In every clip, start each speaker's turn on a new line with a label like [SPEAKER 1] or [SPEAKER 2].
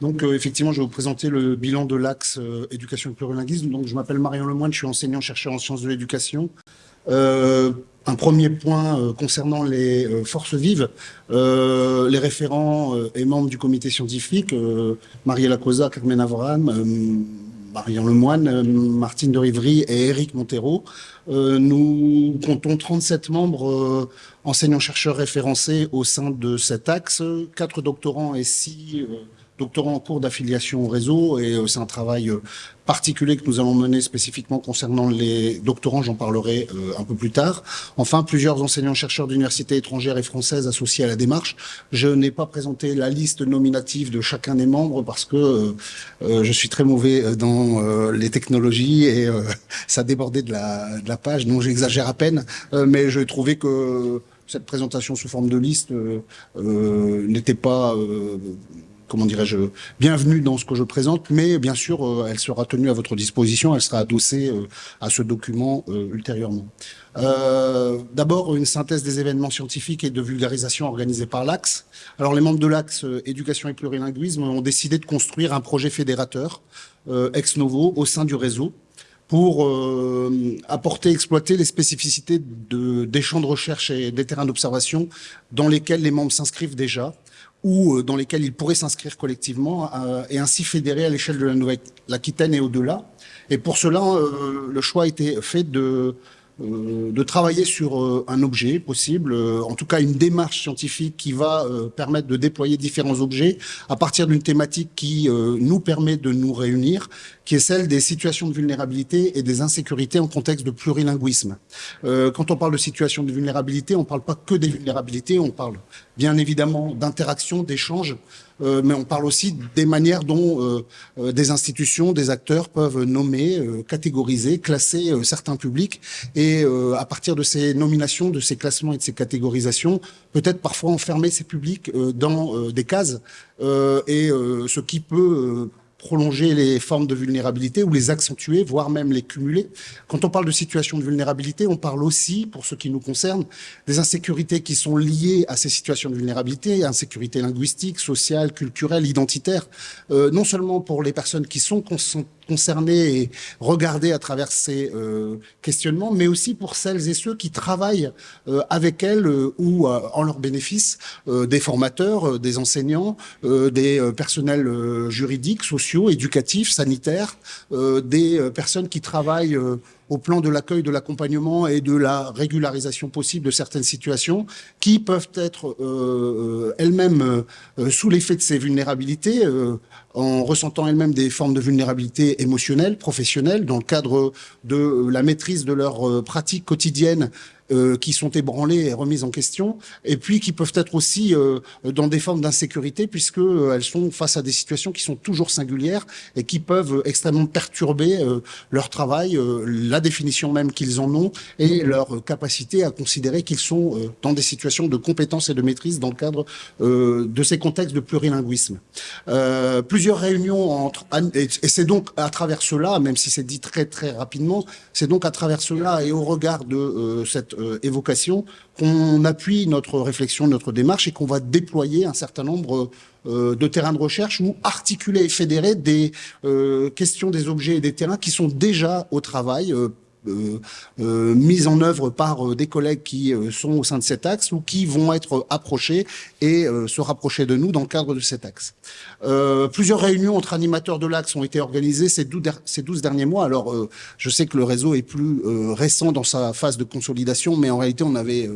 [SPEAKER 1] Donc effectivement, je vais vous présenter le bilan de l'axe éducation et plurilinguisme. Donc je m'appelle Marion Lemoine, je suis enseignant-chercheur en sciences de l'éducation. un premier point concernant les forces vives. les référents et membres du comité scientifique, Mariella Cosa, Carmen Avram, Marion Lemoine, euh, Martine de Rivry et Éric Montero. Euh, nous comptons 37 membres euh, enseignants-chercheurs référencés au sein de cet axe, quatre doctorants et six doctorants en cours d'affiliation au réseau et c'est un travail particulier que nous allons mener spécifiquement concernant les doctorants, j'en parlerai euh, un peu plus tard. Enfin, plusieurs enseignants-chercheurs d'universités étrangères et françaises associés à la démarche. Je n'ai pas présenté la liste nominative de chacun des membres parce que euh, euh, je suis très mauvais dans les technologies et ça débordait de la, de la page, donc j'exagère à peine, mais je trouvais que cette présentation sous forme de liste n'était pas comment dirais-je, bienvenue dans ce que je présente, mais bien sûr, euh, elle sera tenue à votre disposition, elle sera adossée euh, à ce document euh, ultérieurement. D'abord, une synthèse des événements scientifiques et de vulgarisation organisés par l'Axe. Alors, les membres de l'Axe Éducation et Plurilinguisme ont décidé de construire un projet fédérateur ex novo au sein du réseau pour apporter, exploiter les spécificités de, des champs de recherche et des terrains d'observation dans lesquels les membres s'inscrivent déjà ou euh, dans lesquels ils pourraient s'inscrire collectivement euh, et ainsi fédérer à l'échelle de la Nouvelle-Aquitaine et au-delà. Et pour cela, euh, le choix a été fait de euh, de travailler sur euh, un objet possible, euh, en tout cas une démarche scientifique qui va permettre de déployer différents objets à partir d'une thématique qui nous permet de nous réunir, qui est celle des situations de vulnérabilité et des insécurités en contexte de plurilinguisme. quand on parle de situations de vulnérabilité, on ne parle pas que des vulnérabilités, on parle bien évidemment d'interaction, d'échange, euh, mais on parle aussi des manières dont euh, euh, des institutions, des acteurs peuvent nommer, catégoriser, classer certains publics, et à partir de ces nominations, de ces classements et de ces catégorisations, peut-être parfois enfermer ces publics dans des cases, et ce qui peut prolonger les formes de vulnérabilité ou les accentuer, voire même les cumuler. Quand on parle de situation de vulnérabilité, on parle aussi, pour ce qui nous concerne, des insécurités qui sont liées à ces situations de vulnérabilité, insécurité linguistique, sociale, culturelle, identitaire, euh, non seulement pour les personnes qui sont concernées et regardées à travers ces euh, questionnements, mais aussi pour celles et ceux qui travaillent euh, avec elles ou en leur bénéfice, des formateurs, des enseignants, des personnels juridiques, sociaux, éducatifs, sanitaires, euh, des euh, personnes qui travaillent euh, au plan de l'accueil, de l'accompagnement et de la régularisation possible de certaines situations qui peuvent être elles-mêmes sous l'effet de ces vulnérabilités, en ressentant elles-mêmes des formes de vulnérabilité émotionnelle, professionnelle, dans le cadre de la maîtrise de leurs pratiques quotidiennes euh, qui sont ébranlées et remises en question, et puis qui peuvent être aussi euh, dans des formes d'insécurité, puisque euh, elles sont face à des situations qui sont toujours singulières et qui peuvent extrêmement perturber leur travail, la définition même qu'ils en ont et leur capacité à considérer qu'ils sont dans des situations de compétence et de maîtrise dans le cadre de ces contextes de plurilinguisme. plusieurs réunions entre et c'est donc à travers cela, même si c'est dit très très rapidement, c'est donc à travers cela et au regard de cette euh, évocation, qu'on appuie notre réflexion, notre démarche et qu'on va déployer un certain nombre euh, de terrains de recherche ou articuler et fédérer des euh, questions des objets et des terrains qui sont déjà au travail euh, euh, mise en œuvre par euh, des collègues qui sont au sein de cet axe ou qui vont être approchés et se rapprocher de nous dans le cadre de cet axe. plusieurs réunions entre animateurs de l'axe ont été organisées ces 12, derniers mois. Alors, je sais que le réseau est plus récent dans sa phase de consolidation, mais en réalité, on avait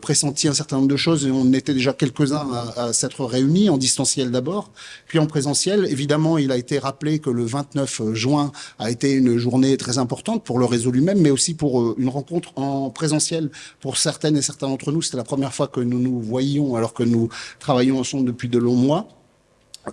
[SPEAKER 1] pressenti un certain nombre de choses et on était déjà quelques-uns à s'être réunis, en distanciel d'abord, puis en présentiel. Évidemment, il a été rappelé que le 29 juin a été une journée très importante pour le réseau lui-même, mais aussi pour euh, une rencontre en présentiel. Pour certaines et certains d'entre nous, c'était la première fois que nous nous voyions alors que nous travaillons ensemble depuis de longs mois.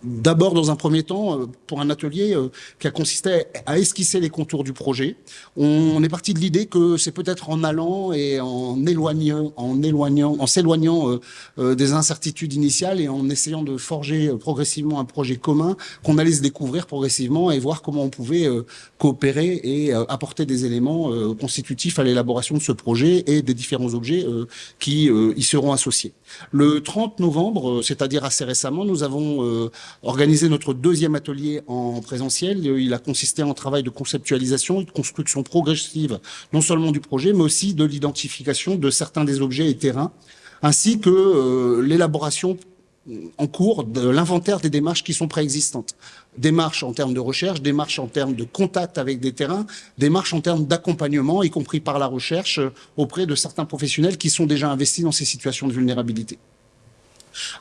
[SPEAKER 1] D'abord, dans un premier temps, euh, pour un atelier euh, qui a consisté à esquisser les contours du projet. On est parti de l'idée que c'est peut-être en allant et en éloignant, en éloignant, en s'éloignant euh, des incertitudes initiales et en essayant de forger progressivement un projet commun qu'on allait se découvrir progressivement et voir comment on pouvait coopérer et apporter des éléments constitutifs à l'élaboration de ce projet et des différents objets qui y seront associés. Le 30 novembre, c'est-à-dire assez récemment, nous avons organisé notre deuxième atelier en présentiel. Il a consisté en travail de conceptualisation de construction progressive, non seulement du projet, mais aussi de l'identification de certains des objets et terrains, ainsi que euh, l'élaboration en cours de l'inventaire des démarches qui sont préexistantes. Démarches en termes de recherche, démarches en termes de contact avec des terrains, démarches en termes d'accompagnement, y compris par la recherche, euh, auprès de certains professionnels qui sont déjà investis dans ces situations de vulnérabilité.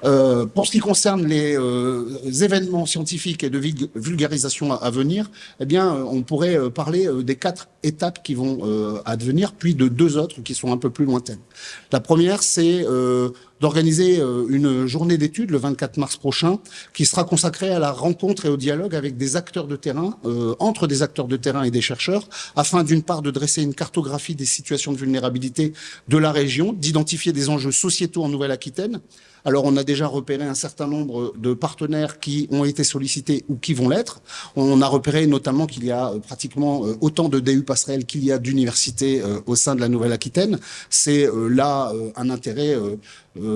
[SPEAKER 1] Euh, pour ce qui concerne les euh, événements scientifiques et de vulgarisation à, venir, eh bien, on pourrait euh, parler des quatre étapes qui vont advenir, puis de deux autres qui sont un peu plus lointaines. La première, c'est d'organiser une journée d'études le 24 mars prochain, qui sera consacrée à la rencontre et au dialogue avec des acteurs de terrain, entre des acteurs de terrain et des chercheurs, afin d'une part de dresser une cartographie des situations de vulnérabilité de la région, d'identifier des enjeux sociétaux en Nouvelle-Aquitaine, alors, on a déjà repéré un certain nombre de partenaires qui ont été sollicités ou qui vont l'être. On a repéré notamment qu'il y a euh, pratiquement euh, autant de DU passerelles qu'il y a d'universités euh, au sein de la Nouvelle-Aquitaine. C'est là un intérêt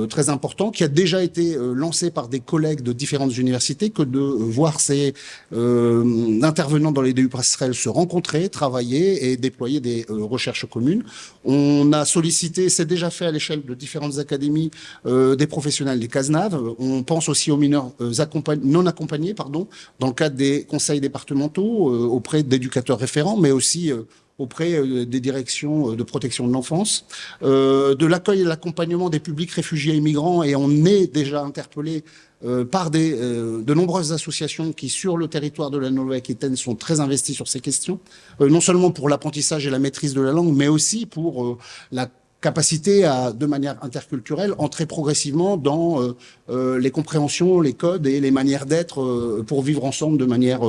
[SPEAKER 1] très important qui a déjà été lancé par des collègues de différentes universités que de voir ces intervenants dans les DU passerelles se rencontrer, travailler et déployer des recherches communes. On a sollicité, c'est déjà fait à l'échelle de différentes académies, des professeurs des CASNAV. On pense aussi aux mineurs euh, non accompagnés, pardon, dans le cadre des conseils départementaux, euh, auprès d'éducateurs référents, mais aussi euh, auprès des directions de protection de l'enfance, de l'accueil et l'accompagnement des publics réfugiés et migrants, et on est déjà interpellé par des, de nombreuses associations qui, sur le territoire de la Nouvelle-Aquitaine, sont très investies sur ces questions, non seulement pour l'apprentissage et la maîtrise de la langue, mais aussi pour la capacité à, de manière interculturelle, entrer progressivement dans euh, euh, les compréhensions, les codes et les manières d'être euh, pour vivre ensemble de manière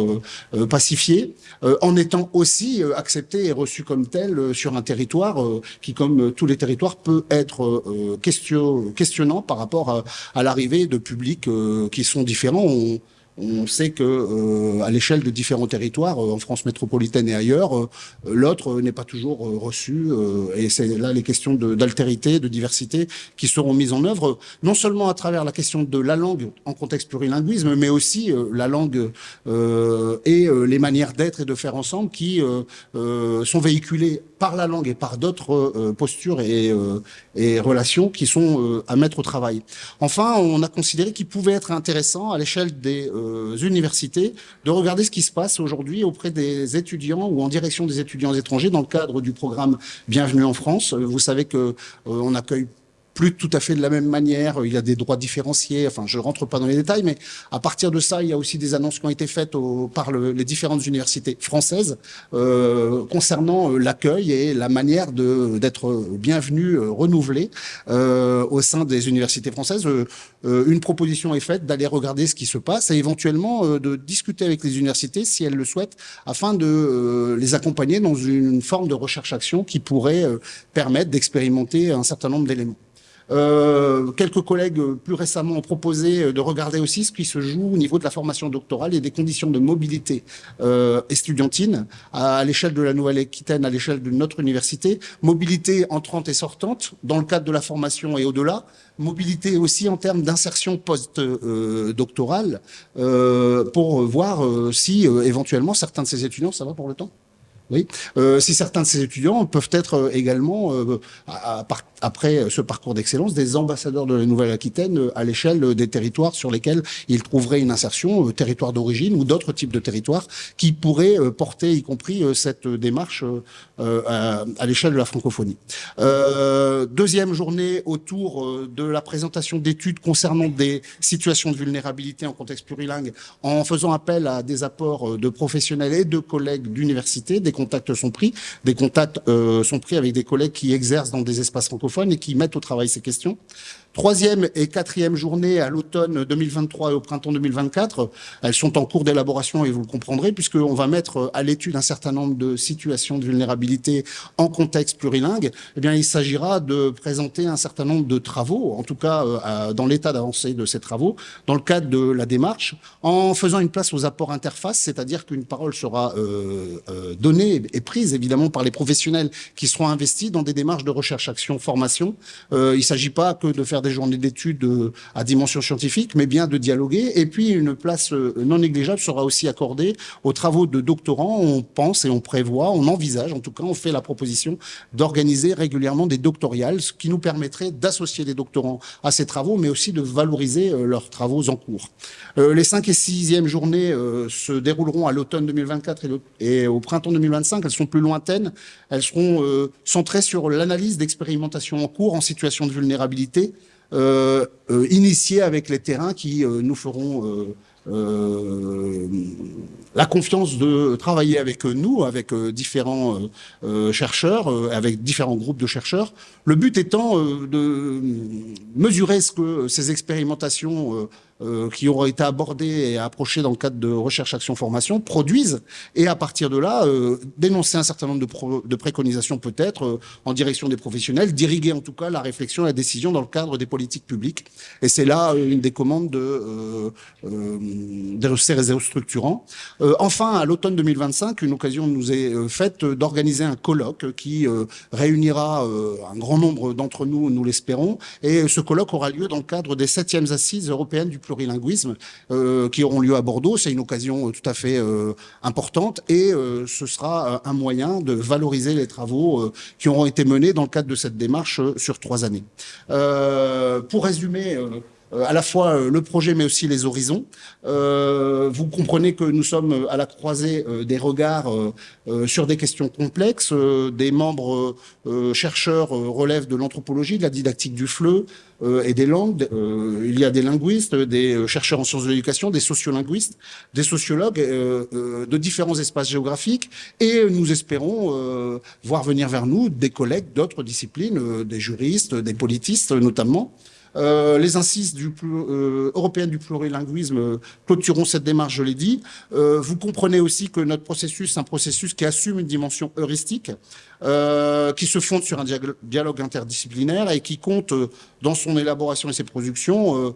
[SPEAKER 1] pacifiée, en étant aussi accepté et reçu comme tel sur un territoire qui, comme tous les territoires, peut être question, questionnant par rapport à, à l'arrivée de publics qui sont différents. On sait que euh, à l'échelle de différents territoires, euh, en France métropolitaine et ailleurs, euh, l'autre n'est pas toujours reçu. et c'est là les questions d'altérité, de, diversité qui seront mises en œuvre, non seulement à travers la question de la langue en contexte plurilinguisme, mais aussi la langue et les manières d'être et de faire ensemble qui sont véhiculées par la langue et par d'autres postures et, et, relations qui sont à mettre au travail. Enfin, on a considéré qu'il pouvait être intéressant à l'échelle des euh, universités de regarder ce qui se passe aujourd'hui auprès des étudiants ou en direction des étudiants étrangers dans le cadre du programme Bienvenue en France. Euh, vous savez que euh, on accueille plus tout à fait de la même manière. Il y a des droits différenciés. Enfin, je rentre pas dans les détails, mais à partir de ça, il y a aussi des annonces qui ont été faites par le, les différentes universités françaises euh, concernant euh, l'accueil et la manière d'être bienvenu, euh, renouvelé euh, au sein des universités françaises. Euh, une proposition est faite d'aller regarder ce qui se passe et éventuellement de discuter avec les universités si elles le souhaitent, afin de les accompagner dans une forme de recherche-action qui pourrait permettre d'expérimenter un certain nombre d'éléments. Euh, quelques collègues euh, plus récemment ont proposé euh, de regarder aussi ce qui se joue au niveau de la formation doctorale et des conditions de mobilité euh, estudiantine à, l'échelle de la Nouvelle-Aquitaine, à l'échelle de notre université. Mobilité entrante et sortante dans le cadre de la formation et au-delà. Mobilité aussi en termes d'insertion post-doctorale euh, pour voir si éventuellement certains de ces étudiants, ça va pour le temps oui. Euh, si certains de ces étudiants peuvent être également, euh, à, à, après ce parcours d'excellence, des ambassadeurs de la Nouvelle-Aquitaine euh, à l'échelle des territoires sur lesquels ils trouveraient une insertion, euh, territoire d'origine ou d'autres types de territoires qui pourraient euh, porter, y compris cette démarche à, à l'échelle de la francophonie. deuxième journée autour de la présentation d'études concernant des situations de vulnérabilité en contexte plurilingue, en faisant appel à des apports de professionnels et de collègues d'université. Contacts sont pris, des contacts sont pris avec des collègues qui exercent dans des espaces francophones et qui mettent au travail ces questions. Troisième et quatrième journée à l'automne 2023 et au printemps 2024, elles sont en cours d'élaboration et vous le comprendrez puisqu'on va mettre à l'étude un certain nombre de situations de vulnérabilité en contexte plurilingue. Eh bien, il s'agira de présenter un certain nombre de travaux, en tout cas euh, dans l'état d'avancée de ces travaux, dans le cadre de la démarche, en faisant une place aux apports interfaces, c'est-à-dire qu'une parole sera euh, euh, donnée et prise évidemment par les professionnels qui seront investis dans des démarches de recherche-action, formation. il ne s'agit pas que de faire journées d'études à dimension scientifique, mais bien de dialoguer. Et puis, une place non négligeable sera aussi accordée aux travaux de doctorants. On pense et on prévoit, on envisage, en tout cas, on fait la proposition d'organiser régulièrement des doctoriales, ce qui nous permettrait d'associer les doctorants à ces travaux, mais aussi de valoriser leurs travaux en cours. les 5 et 6e journées se dérouleront à l'automne 2024 et, au printemps 2025. Elles sont plus lointaines. Elles seront euh, centrées sur l'analyse d'expérimentation en cours en situation de vulnérabilité, euh, euh, initiée avec les terrains qui nous feront la confiance de travailler avec nous, avec différents chercheurs, avec différents groupes de chercheurs. Le but étant de mesurer ce que ces expérimentations euh, qui auront été abordés et approchés dans le cadre de recherche, action, formation produisent et à partir de là euh, dénoncer un certain nombre de, de préconisations peut-être euh, en direction des professionnels, d'irriguer en tout cas la réflexion et la décision dans le cadre des politiques publiques. Et c'est là une des commandes de, de ces réseaux structurants. enfin, à l'automne 2025, une occasion nous est faite d'organiser un colloque qui réunira un grand nombre d'entre nous, nous l'espérons, et ce colloque aura lieu dans le cadre des septièmes assises européennes du plurilinguisme euh, qui auront lieu à Bordeaux. C'est une occasion euh, tout à fait euh, importante et ce sera un moyen de valoriser les travaux qui auront été menés dans le cadre de cette démarche sur trois années. pour résumer, à la fois euh, le projet mais aussi les horizons. Euh, vous comprenez que nous sommes à la croisée des regards sur des questions complexes. des membres chercheurs relèvent de l'anthropologie, de la didactique du FLE et des langues. il y a des linguistes, des chercheurs en sciences de l'éducation, des sociolinguistes, des sociologues de différents espaces géographiques et nous espérons voir venir vers nous des collègues d'autres disciplines, des juristes, des politistes notamment. Euh, les incises du, euh, européennes du plurilinguisme euh, clôtureront cette démarche, je l'ai dit. vous comprenez aussi que notre processus, est un processus qui assume une dimension heuristique, qui se fonde sur un dialogue interdisciplinaire et qui compte, dans son élaboration et ses productions,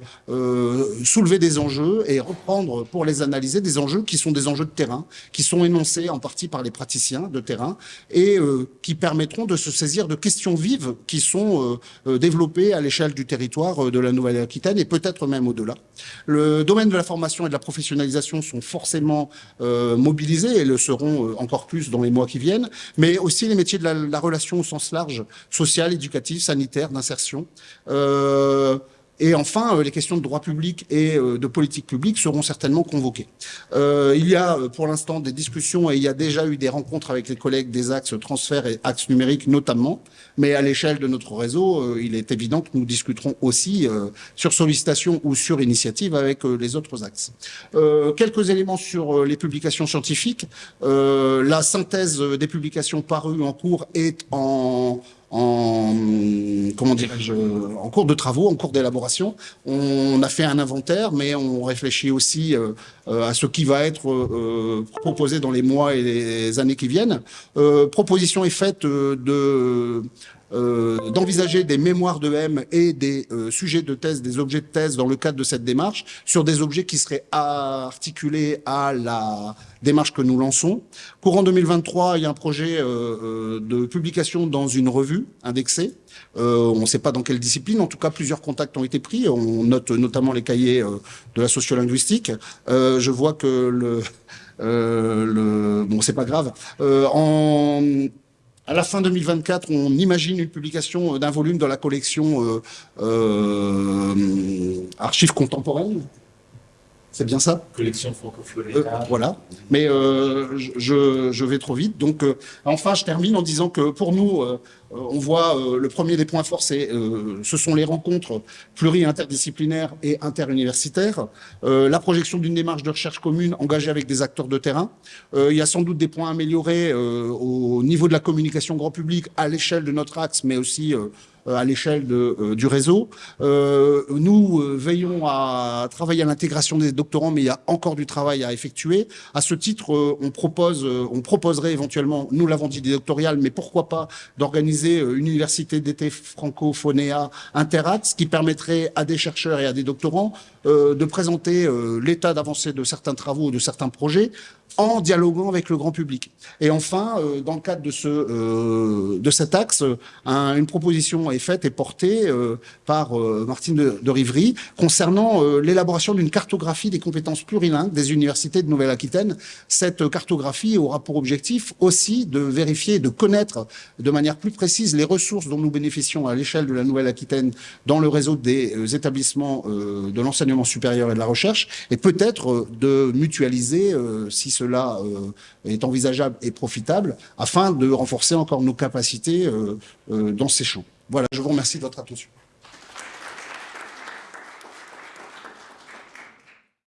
[SPEAKER 1] soulever des enjeux et reprendre pour les analyser des enjeux qui sont des enjeux de terrain, qui sont énoncés en partie par les praticiens de terrain et qui permettront de se saisir de questions vives qui sont développées à l'échelle du territoire euh, de la Nouvelle-Aquitaine et peut-être même au-delà. Le domaine de la formation et de la professionnalisation sont forcément euh, mobilisés et le seront euh, encore plus dans les mois qui viennent, mais aussi les métiers de la, relation au sens large, social, éducatif, sanitaire, d'insertion. Et enfin, euh, les questions de droit public et euh, de politique publique seront certainement convoquées. Euh, il y a pour l'instant des discussions et il y a déjà eu des rencontres avec les collègues des axes transfert et axes numériques notamment, mais à l'échelle de notre réseau, il est évident que nous discuterons aussi sur sollicitation ou sur initiative avec les autres axes. quelques éléments sur les publications scientifiques. la synthèse des publications parues en cours est en en cours de travaux, en cours d'élaboration. On a fait un inventaire, mais on réfléchit aussi euh, euh, à ce qui va être euh, proposé dans les mois et les années qui viennent. proposition est faite de euh, d'envisager des mémoires de M et des euh, sujets de thèse, des objets de thèse dans le cadre de cette démarche, sur des objets qui seraient articulés à la démarche que nous lançons. Courant 2023, il y a un projet euh, de publication dans une revue indexée. on ne sait pas dans quelle discipline, en tout cas plusieurs contacts ont été pris. On note notamment les cahiers de la sociolinguistique. je vois que le, le bon, c'est pas grave. en à la fin 2024, on imagine une publication d'un volume dans la collection euh, euh, Archives contemporaines. C'est bien ça
[SPEAKER 2] Collection francophone.
[SPEAKER 1] Euh, voilà. Mais je, vais trop vite. Donc, enfin, je termine en disant que pour nous, euh, on voit euh, le premier des points forts, euh, ce sont les rencontres pluri-interdisciplinaires et interuniversitaires, la projection d'une démarche de recherche commune engagée avec des acteurs de terrain. il y a sans doute des points améliorés au niveau de la communication grand public à l'échelle de notre axe, mais aussi à l'échelle du réseau. nous veillons à travailler à l'intégration des doctorants, mais il y a encore du travail à effectuer. À ce titre, on propose, on proposerait éventuellement, nous l'avons dit, des doctoriales, mais pourquoi pas d'organiser euh, une université d'été francophonéa Interact, qui permettrait à des chercheurs et à des doctorants euh, de présenter euh, l'état d'avancée de certains travaux ou de certains projets en dialoguant avec le grand public. Et enfin, dans le cadre de, ce, de cet axe, une proposition est faite et portée par Martine de, Rivry concernant l'élaboration d'une cartographie des compétences plurilingues des universités de Nouvelle-Aquitaine. Cette cartographie aura pour objectif aussi de vérifier, de connaître de manière plus précise les ressources dont nous bénéficions à l'échelle de la Nouvelle-Aquitaine dans le réseau des établissements de l'enseignement supérieur et de la recherche, et peut-être de mutualiser, si cela est envisageable et profitable, afin de renforcer encore nos capacités dans ces champs. Voilà, je vous remercie de votre attention.